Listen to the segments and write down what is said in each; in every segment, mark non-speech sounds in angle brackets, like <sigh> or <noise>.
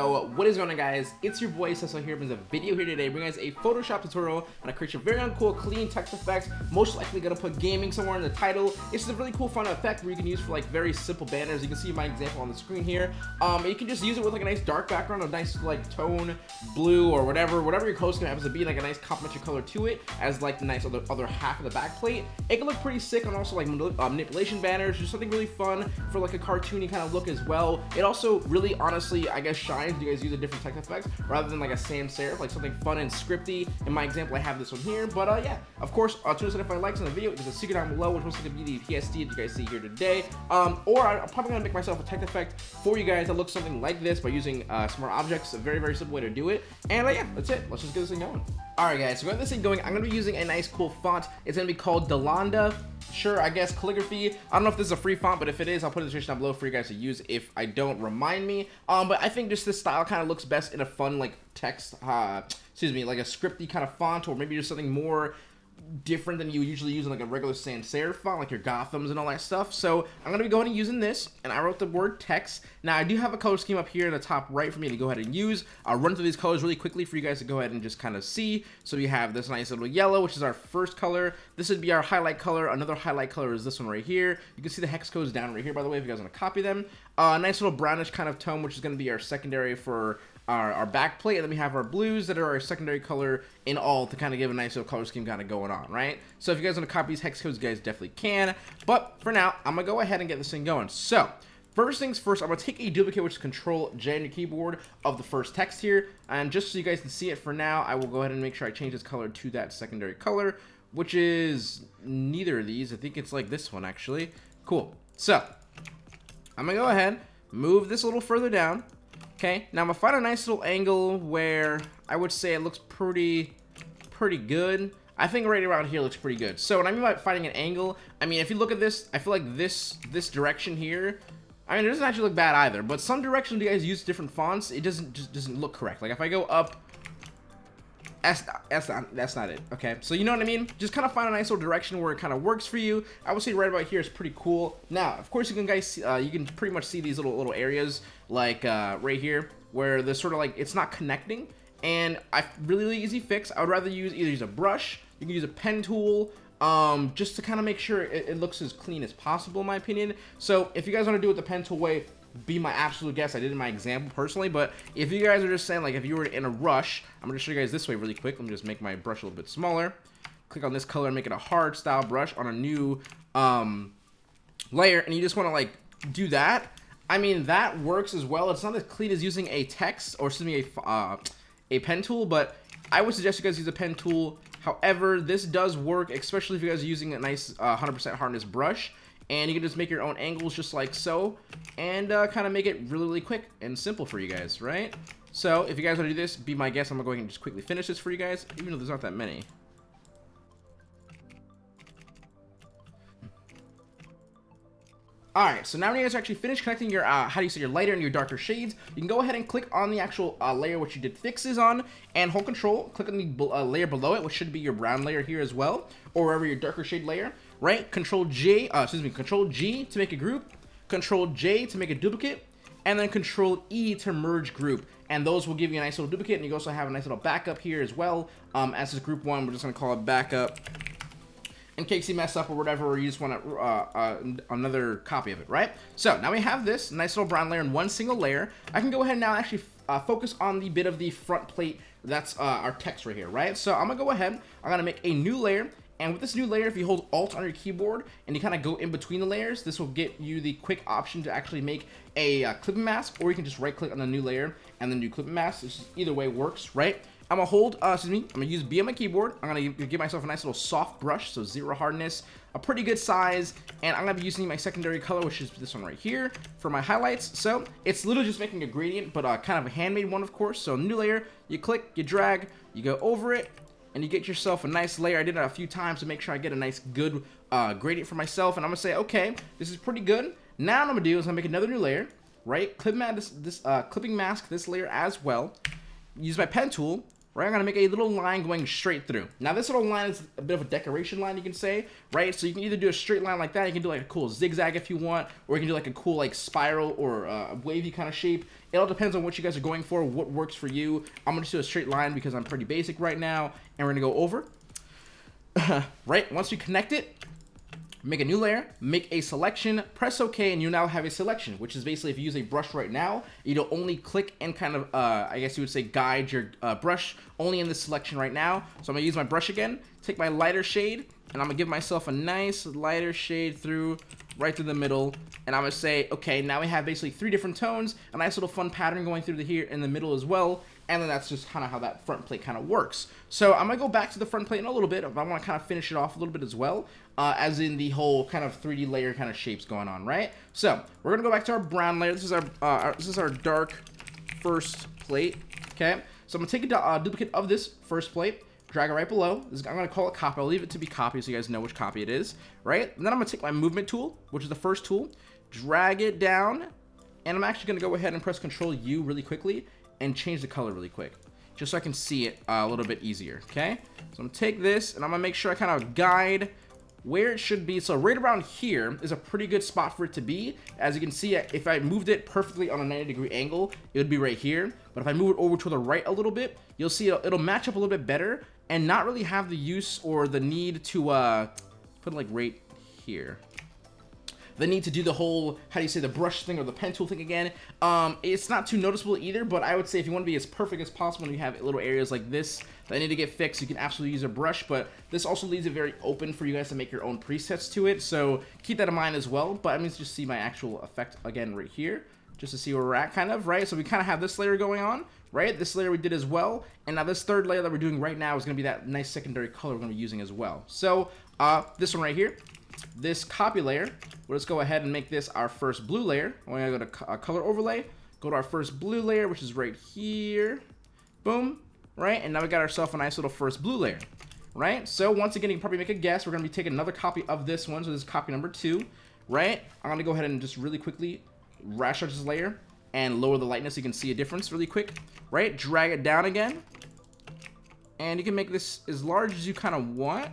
What is going on guys? It's your boy Cecil here brings a video here today bringing guys a Photoshop tutorial on how to create your very own cool clean text effects. Most likely gonna put gaming somewhere in the title. It's a really cool fun effect where you can use for like very simple banners. You can see my example on the screen here. Um, you can just use it with like a nice dark background, a nice like tone blue or whatever, whatever your scheme happens to be, like a nice complementary color to it as like the nice other, other half of the back plate. It can look pretty sick on also like uh, manipulation banners, just something really fun for like a cartoony kind of look as well. It also really honestly, I guess, shines. You guys use a different text effects rather than like a sans serif, like something fun and scripty. In my example, I have this one here, but uh, yeah, of course, uh, if I likes on the video. There's a secret down below, which was going to be the PSD that you guys see here today. Um, or I'm probably to make myself a text effect for you guys that looks something like this by using uh, smart objects. A very, very simple way to do it. And uh, yeah, that's it. Let's just get this thing going. Alright guys, so got this thing going, I'm to be using a nice cool font. It's to be called Delanda sure, I guess calligraphy. I don't know if this is a free font, but if it is, I'll put it in the description down below for you guys to use if I don't remind me. Um, but I think just this style kind of looks best in a fun, like, text, uh, excuse me, like a scripty kind of font, or maybe just something more different than you usually use in like a regular sans serif font, like your Gothams and all that stuff. So I'm gonna be going and using this, and I wrote the word text. Now I do have a color scheme up here in the top right for me to go ahead and use. I'll run through these colors really quickly for you guys to go ahead and just kind of see. So we have this nice little yellow, which is our first color. This would be our highlight color. Another highlight color is this one right here. You can see the hex codes down right here, by the way, if you guys want to copy them. A uh, nice little brownish kind of tone, which is to be our secondary for our, our back plate, and then we have our blues that are our secondary color in all to kind of give a nice little color scheme kind of going on, right? So if you guys want to copy these hex codes, you guys definitely can. But for now, I'm going to go ahead and get this thing going. So First things first, I'm going to take a duplicate, which is Control J on your keyboard, of the first text here. And just so you guys can see it for now, I will go ahead and make sure I change this color to that secondary color, which is neither of these. I think it's like this one, actually. Cool. So, I'm going to go ahead, move this a little further down. Okay, now I'm gonna find a nice little angle where I would say it looks pretty, pretty good. I think right around here looks pretty good. So when I mean by finding an angle, I mean, if you look at this, I feel like this, this direction here, I mean, it doesn't actually look bad either, but some directions you guys use different fonts, it doesn't, just doesn't look correct. Like if I go up that's not, that's not, that's not it, okay? So you know what I mean? Just kind of find a nice little direction where it kind of works for you. I would say right about here is pretty cool. Now, of course, you can guys, see, uh, you can pretty much see these little little areas, like uh, right here, where there's sort of like, it's not connecting. And I really, really easy fix. I would rather use either use a brush, you can use a pen tool, um, just to kind of make sure it, it, looks as clean as possible, in my opinion. So if you guys want to do it the pen tool way, be my absolute guess. I did in my example personally, but if you guys are just saying, like, if you were in a rush, I'm going to show you guys this way really quick. Let me just make my brush a little bit smaller. Click on this color and make it a hard style brush on a new um, layer, and you just want to, like, do that. I mean, that works as well. It's not as clean as using a text, or excuse me, a, uh, a pen tool, but I would suggest you guys use a pen tool. However, this does work, especially if you guys are using a nice 100% uh, hardness brush and you can just make your own angles just like so and uh, kind of make it really really quick and simple for you guys right? So if you guys want to do this be my guest I'm gonna go ahead and just quickly finish this for you guys even though there's not that many. Alright, so now when you guys are actually finished connecting your, uh, how do you say, your lighter and your darker shades, you can go ahead and click on the actual uh, layer which you did fixes on, and hold control, click on the uh, layer below it, which should be your brown layer here as well, or wherever your darker shade layer, right? Control J, uh, excuse me, Control G to make a group, Control J to make a duplicate, and then Control E to merge group. And those will give you a nice little duplicate, and you also have a nice little backup here as well. Um, as this group one, we're just gonna call it backup in case you mess up or whatever, or you just want to, uh, uh, another copy of it, right? So now we have this nice little brown layer in one single layer. I can go ahead and now actually uh, focus on the bit of the front plate that's uh, our text right here, right? So I'm gonna go ahead, I'm gonna make a new layer, and with this new layer, if you hold Alt on your keyboard and you kind of go in between the layers, this will get you the quick option to actually make a uh, clipping mask, or you can just right click on the new layer and then do clipping mask. This either way works, right? I'm gonna hold, uh, excuse me, I'm gonna use B on my keyboard. I'm gonna give myself a nice little soft brush, so zero hardness, a pretty good size, and I'm gonna be using my secondary color, which is this one right here, for my highlights. So it's literally just making a gradient, but uh, kind of a handmade one, of course. So new layer, you click, you drag, you go over it, and you get yourself a nice layer. I did it a few times to make sure I get a nice good uh, gradient for myself, and I'm gonna say, okay, this is pretty good. Now what I'm gonna do is I'm gonna make another new layer, right? Clip mat this, this uh, clipping mask this layer as well. Use my pen tool, right? I'm gonna make a little line going straight through. Now this little line is a bit of a decoration line, you can say, right? So you can either do a straight line like that, you can do like a cool zigzag if you want, or you can do like a cool like spiral or uh, wavy kind of shape. It all depends on what you guys are going for, what works for you. I'm gonna do a straight line because I'm pretty basic right now, and we're gonna go over. <laughs> right, once you connect it, make a new layer, make a selection, press OK, and you now have a selection, which is basically if you use a brush right now, you'll only click and kind of, uh, I guess you would say guide your uh, brush only in this selection right now. So I'm gonna use my brush again, take my lighter shade, and I'm gonna give myself a nice lighter shade through right through the middle and I'm gonna say okay now we have basically three different tones a nice little fun pattern going through the here in the middle as well and then that's just kind of how that front plate kind of works. So I'm gonna go back to the front plate in a little bit, I want to kind of finish it off a little bit as well, uh, as in the whole kind of 3D layer kind of shapes going on, right? So we're gonna go back to our brown layer. This is our, uh, our this is our dark first plate. Okay, so I'm gonna take a uh, duplicate of this first plate, drag it right below. This, I'm gonna call it copy. I'll leave it to be copy so you guys know which copy it is, right? And then I'm gonna take my movement tool, which is the first tool, drag it down, and I'm actually gonna go ahead and press Control U really quickly and change the color really quick just so I can see it uh, a little bit easier, okay? So I'm gonna take this and I'm gonna make sure I kind of guide where it should be. So right around here is a pretty good spot for it to be. As you can see, if I moved it perfectly on a 90 degree angle, it would be right here. But if I move it over to the right a little bit, you'll see it'll, match up a little bit better and not really have the use or the need to uh, put it like right here the need to do the whole, how do you say, the brush thing or the pen tool thing again. Um, it's not too noticeable either, but I would say if you want to be as perfect as possible and you have little areas like this that need to get fixed, you can absolutely use a brush, but this also leaves it very open for you guys to make your own presets to it, so keep that in mind as well, but I'm just see my actual effect again right here, just to see where we're at kind of, right? So we kind of have this layer going on, right? This layer we did as well, and now this third layer that we're doing right now is going to be that nice secondary color we're going to be using as well. So uh, this one right here, this copy layer, let's go ahead and make this our first blue layer. We're gonna go to uh, color overlay, go to our first blue layer, which is right here. Boom, right? And now we got ourselves a nice little first blue layer, right? So once again, you can probably make a guess. We're gonna be taking another copy of this one, so this is copy number two, right? I'm gonna go ahead and just really quickly rasterize this layer and lower the lightness so you can see a difference really quick, right? Drag it down again. And you can make this as large as you kind of want.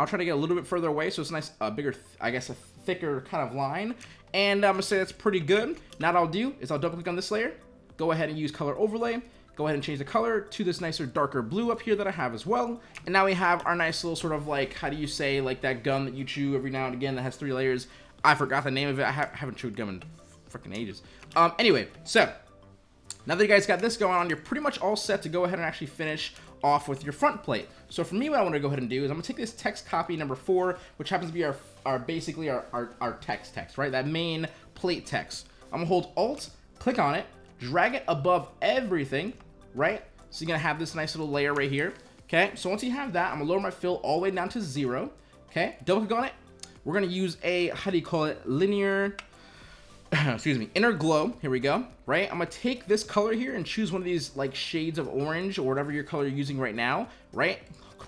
I'll try to get a little bit further away so it's a nice, uh, bigger, I guess, a thicker kind of line. And I'm going to say that's pretty good. Now what I'll do is I'll double click on this layer, go ahead and use color overlay, go ahead and change the color to this nicer darker blue up here that I have as well. And now we have our nice little sort of like, how do you say, like that gum that you chew every now and again that has three layers. I forgot the name of it. I ha haven't chewed gum in freaking ages. Um, anyway, so now that you guys got this going on, you're pretty much all set to go ahead and actually finish off with your front plate. So for me, what I want to go ahead and do is I'm to take this text copy number four, which happens to be our, our basically our, our, our text text, right? That main plate text. I'm to hold Alt, click on it, drag it above everything, right? So you're to have this nice little layer right here. Okay, so once you have that, I'm to lower my fill all the way down to zero. Okay, double click on it. We're going to use a, how do you call it, linear <clears throat> excuse me, inner glow. Here we go, right? I'm gonna take this color here and choose one of these like shades of orange or whatever your color you're using right now, right?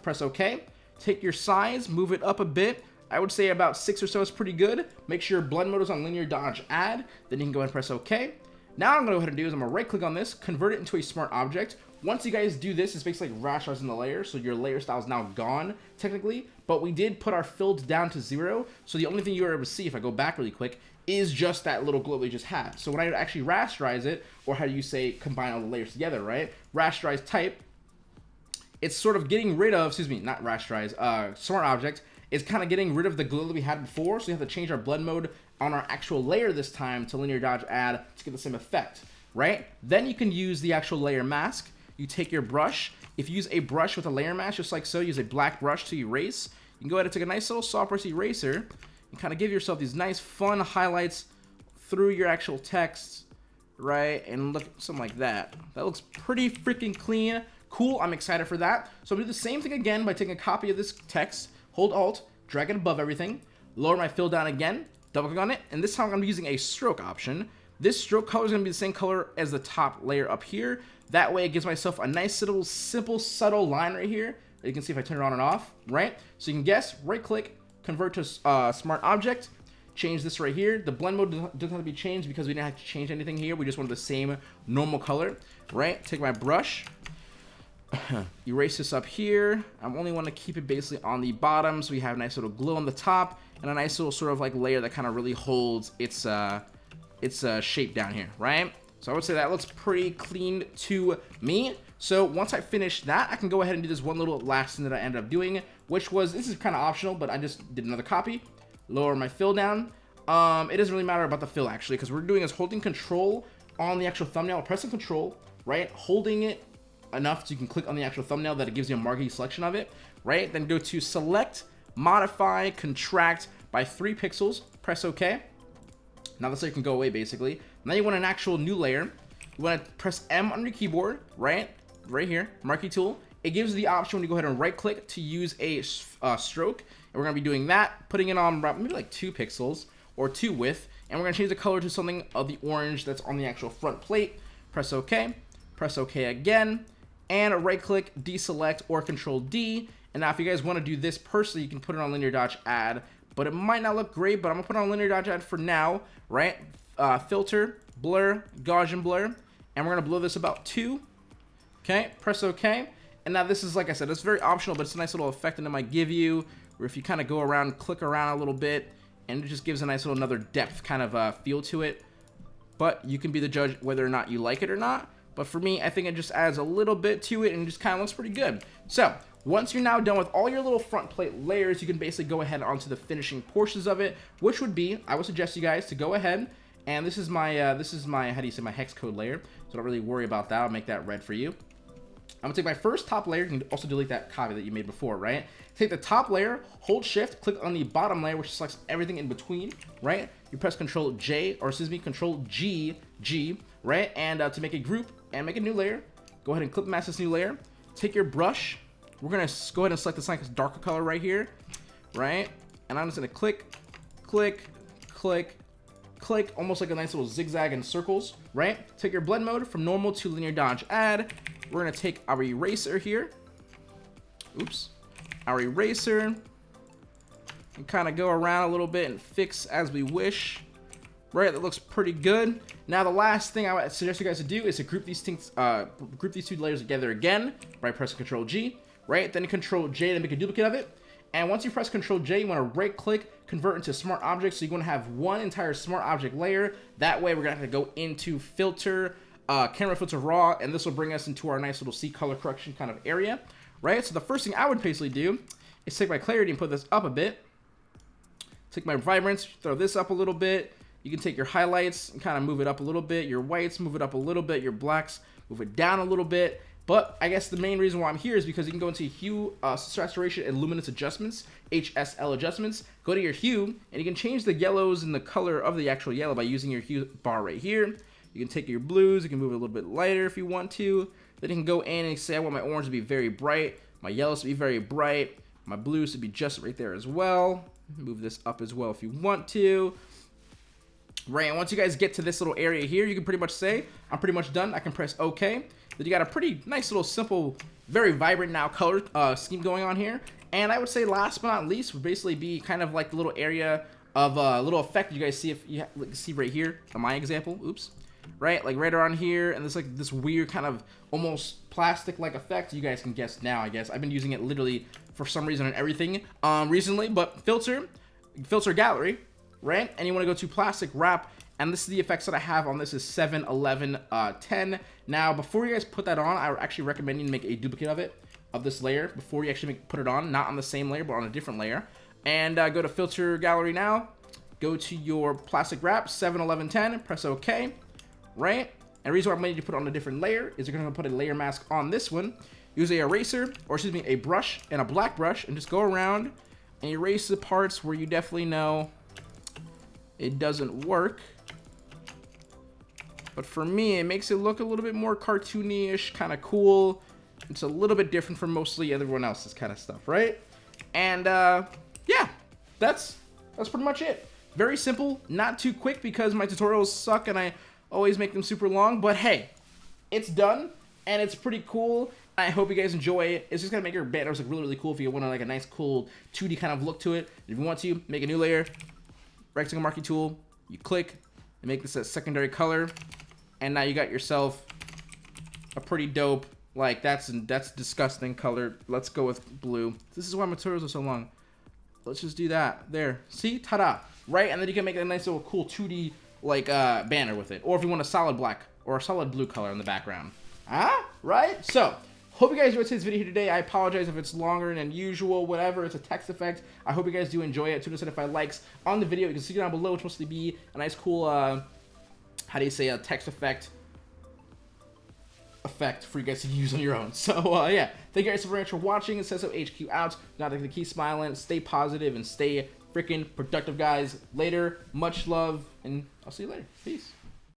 Press OK. Take your size, move it up a bit. I would say about six or so is pretty good. Make sure blend mode is on linear dodge add. Then you can go ahead and press OK. Now I'm gonna go ahead and do is I'm gonna right click on this, convert it into a smart object. Once you guys do this, it's basically like the layer, so your layer style is now gone, technically, but we did put our filled down to zero, so the only thing you are able to see, if I go back really quick, is just that little glow we just had. So when I actually rasterize it, or how do you say combine all the layers together, right? Rasterize type, it's sort of getting rid of, excuse me, not rasterize, uh, smart object, it's kind of getting rid of the glow that we had before, so we have to change our blend mode on our actual layer this time to linear dodge add to get the same effect, right? Then you can use the actual layer mask. You take your brush. If you use a brush with a layer mask, just like so, use a black brush to erase. You can go ahead and take a nice little soft brush eraser and kind of give yourself these nice fun highlights through your actual text, right? And look, something like that. That looks pretty freaking clean. Cool, I'm excited for that. So I'm gonna do the same thing again by taking a copy of this text, hold Alt, drag it above everything, lower my fill down again, double click on it, and this time I'm gonna be using a stroke option. This stroke color is gonna be the same color as the top layer up here. That way it gives myself a nice little simple subtle line right here. You can see if I turn it on and off, right? So you can guess, right click, convert to uh, smart object, change this right here. The blend mode doesn't have to be changed because we didn't have to change anything here. We just wanted the same normal color, right? Take my brush, <coughs> erase this up here. I only want to keep it basically on the bottom so we have a nice little glow on the top and a nice little sort of like layer that kind of really holds its uh, its uh, shape down here, right? So I would say that looks pretty clean to me. So once I finish that, I can go ahead and do this one little last thing that I ended up doing, which was, this is kind of optional, but I just did another copy, lower my fill down. Um, it doesn't really matter about the fill actually, because we're doing is holding control on the actual thumbnail, pressing control, right? Holding it enough so you can click on the actual thumbnail that it gives you a marquee selection of it, right? Then go to select, modify, contract by three pixels, press OK. Now this can go away basically. Now you want an actual new layer. You want to press M on your keyboard, right? Right here, marquee tool. It gives you the option when you go ahead and right click to use a uh, stroke. And we're going to be doing that, putting it on maybe like two pixels or two width. And we're going to change the color to something of the orange that's on the actual front plate. Press OK. Press OK again and right click, deselect, or control D. And now if you guys want to do this personally, you can put it on linear dodge add, but it might not look great, but I'm gonna put on linear dodge add for now, right? Uh, filter, blur, Gaussian blur, and we're gonna blow this about two. Okay, press OK. And now this is, like I said, it's very optional, but it's a nice little effect that it might give you, where if you kind of go around, click around a little bit, and it just gives a nice little another depth kind of uh, feel to it. But you can be the judge whether or not you like it or not. But for me, I think it just adds a little bit to it and just kind of looks pretty good. So once you're now done with all your little front plate layers, you can basically go ahead onto the finishing portions of it, which would be, I would suggest you guys to go ahead and this is my, uh, this is my, how do you say, my hex code layer. So don't really worry about that. I'll make that red for you. I'm gonna take my first top layer. You can also delete that copy that you made before, right? Take the top layer, hold shift, click on the bottom layer, which selects everything in between, right? You press control J, or excuse me, control G, G, right? And uh, to make a group, and make a new layer. Go ahead and clip mask this new layer. Take your brush. We're to go ahead and select this nice darker color right here, right? And I'm just to click, click, click, click, almost like a nice little zigzag in circles, right? Take your blend mode from normal to linear dodge add. We're to take our eraser here. Oops. Our eraser. And kind of go around a little bit and fix as we wish right? That looks pretty good. Now, the last thing I would suggest you guys to do is to group these things, uh, group these two layers together again by pressing Control G, right? Then Control J to make a duplicate of it. And once you press Control J, you want to right click, convert into smart object. So you're going to have one entire smart object layer. That way, we're going to have to go into filter, uh, camera filter raw, and this will bring us into our nice little C color correction kind of area, right? So the first thing I would basically do is take my clarity and put this up a bit. Take my vibrance, throw this up a little bit you can take your highlights and kind of move it up a little bit, your whites, move it up a little bit, your blacks, move it down a little bit. But I guess the main reason why I'm here is because you can go into hue, uh, saturation, and luminance adjustments, HSL adjustments. Go to your hue, and you can change the yellows and the color of the actual yellow by using your hue bar right here. You can take your blues, you can move it a little bit lighter if you want to. Then you can go in and say, I want my orange to be very bright, my yellows to be very bright, my blues to be just right there as well. Move this up as well if you want to. Right, and once you guys get to this little area here, you can pretty much say, I'm pretty much done. I can press OK. Then you got a pretty nice little simple, very vibrant now color uh, scheme going on here. And I would say last but not least would basically be kind of like the little area of a uh, little effect you guys see if you see right here my example. Oops. Right, like right around here, and there's like this weird kind of almost plastic-like effect. You guys can guess now, I guess. I've been using it literally for some reason on everything um, recently, but filter, filter gallery, right? And you want to go to plastic wrap, and this is the effects that I have on this is 7, 11, uh, 10. Now, before you guys put that on, I actually recommend you make a duplicate of it, of this layer, before you actually make, put it on, not on the same layer, but on a different layer. And uh, go to filter gallery now, go to your plastic wrap, 7, 11, 10, press OK, right? And the reason why I'm going to put it on a different layer is you're going to put a layer mask on this one. Use a eraser, or excuse me, a brush and a black brush, and just go around and erase the parts where you definitely know it doesn't work. But for me, it makes it look a little bit more cartoony-ish, kind of cool. It's a little bit different from mostly everyone else's kind of stuff, right? And, uh, yeah, that's, that's pretty much it. Very simple, not too quick because my tutorials suck and I always make them super long. But hey, it's done, and it's pretty cool. I hope you guys enjoy it. It's just gonna make your banners look really, really cool if you want to like a nice, cool 2D kind of look to it. If you want to, make a new layer, rectangle marquee tool, you click and make this a secondary color, and now you got yourself a pretty dope Like that's that's disgusting color. Let's go with blue. This is why my tutorials are so long. Let's just do that. There. See? Ta-da. Right? And then you can make a nice little cool 2D like uh, banner with it. Or if you want a solid black or a solid blue color in the background. Ah? Right? So, hope you guys enjoyed today's video today. I apologize if it's longer than usual, whatever. It's a text effect. I hope you guys do enjoy it. 275 likes on the video. You can see down below, which mostly be a nice cool, uh, how do you say, a text effect effect for you guys to <laughs> use on your own. <laughs> So, uh, yeah. Thank you guys so very much for watching. It says so HQ out. Not to keep smiling, stay positive, and stay freaking productive, guys. Later. Much love, and I'll see you later. Peace.